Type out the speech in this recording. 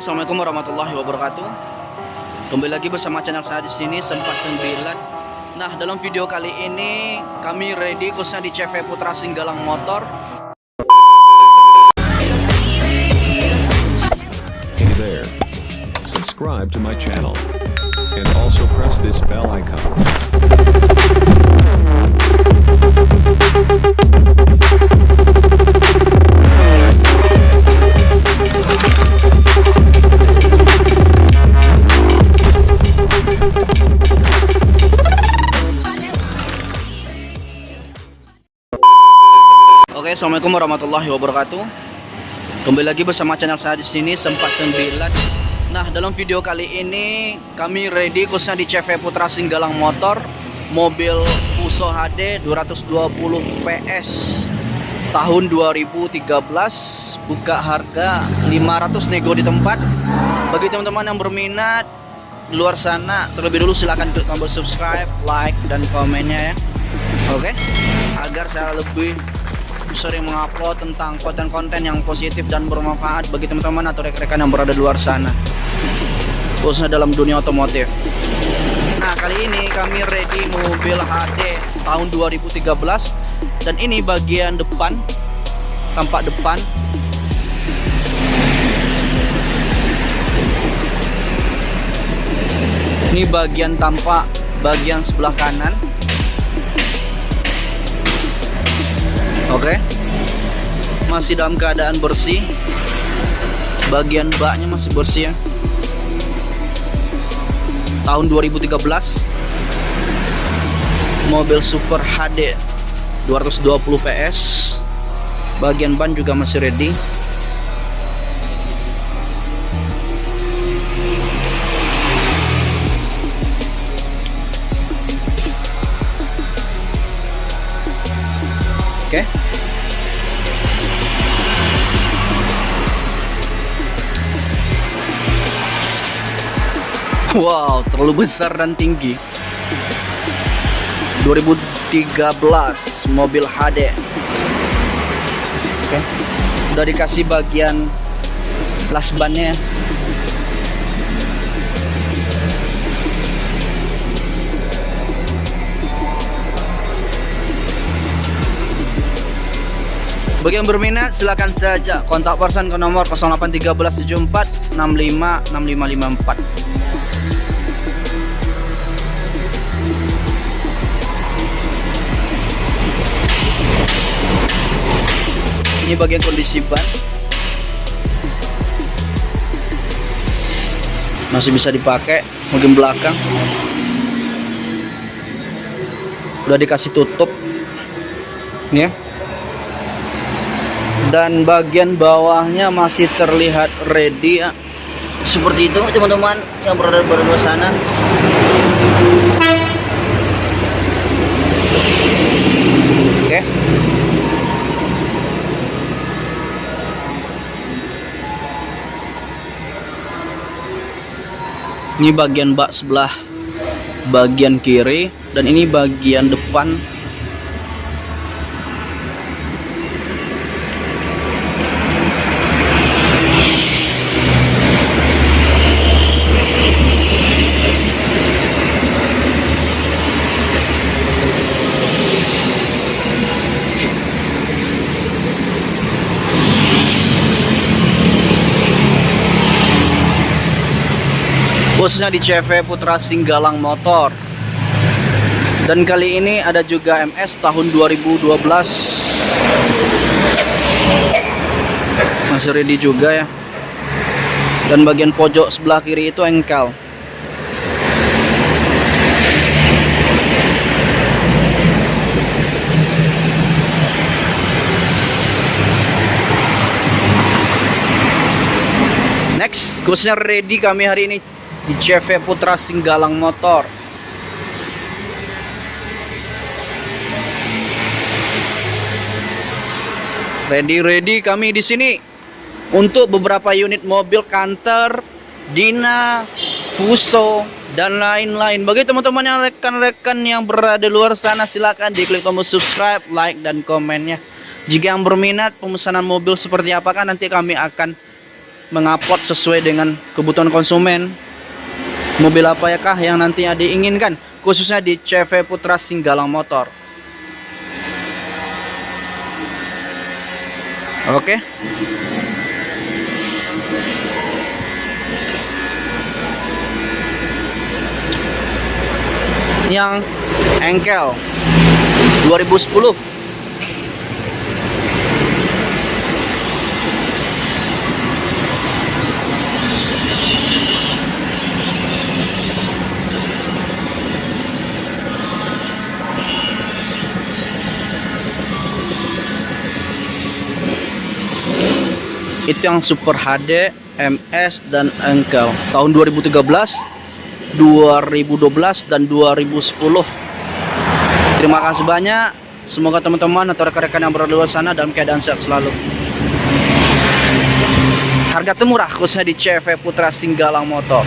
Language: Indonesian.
Assalamualaikum warahmatullahi wabarakatuh. Kembali lagi bersama channel saya di sini Sempat 9. Nah, dalam video kali ini kami ready khususnya di CV Putra Singgalang Motor. Hey there. Subscribe to my channel. And also press this bell icon. Assalamualaikum warahmatullahi wabarakatuh. Kembali lagi bersama channel saya di sini Sempat 9. Nah, dalam video kali ini kami ready khususnya di CV Putra Singgalang Motor mobil Fuso HD 220 PS tahun 2013 buka harga 500 nego di tempat bagi teman-teman yang berminat di luar sana terlebih dulu silahkan klik tombol subscribe like dan komennya ya oke agar saya lebih sering mengupload tentang konten-konten yang positif dan bermanfaat bagi teman-teman atau rekan-rekan yang berada di luar sana. Khususnya dalam dunia otomotif. Nah kali ini kami ready mobil HD tahun 2013 dan ini bagian depan tampak depan. Ini bagian tampak bagian sebelah kanan oke. Masih dalam keadaan bersih. Bagian baknya masih bersih ya. Tahun 2013 mobil super HD 220 PS bagian ban juga masih ready oke Wow, terlalu besar dan tinggi. 2013 mobil HD. Oke. Udah dikasih bagian las bannya. Bagi yang berminat silakan saja. Kontak person ke nomor 081374 65 6554. ini bagian kondisi ban. Masih bisa dipakai bagian belakang. Udah dikasih tutup. Ya dan bagian bawahnya masih terlihat ready ya. Seperti itu teman-teman yang berada di sana. Oke. Ini bagian bak sebelah bagian kiri dan ini bagian depan khususnya di CV Putra Singgalang Motor. Dan kali ini ada juga MS tahun 2012 masih ready juga ya. Dan bagian pojok sebelah kiri itu engkel. Next khususnya ready kami hari ini di CV Putra Singgalang Motor. Ready-ready kami di sini untuk beberapa unit mobil kantor Dina Fuso dan lain-lain. Bagi teman-teman yang rekan-rekan yang berada di luar sana silahkan diklik tombol subscribe like dan komennya. Jika yang berminat pemesanan mobil seperti apakah nanti kami akan mengupload sesuai dengan kebutuhan konsumen mobil apa ya kah yang nantinya diinginkan? Khususnya di CV Putra Singgalang Motor. Oke. Yang engkel. 2010 itu yang Super HD, MS dan engkel tahun 2013, 2012 dan 2010. Terima kasih banyak. Semoga teman-teman atau rekan-rekan yang berada di luar sana dalam keadaan sehat selalu. Harga termurah khususnya di CV Putra Singgalang Motor.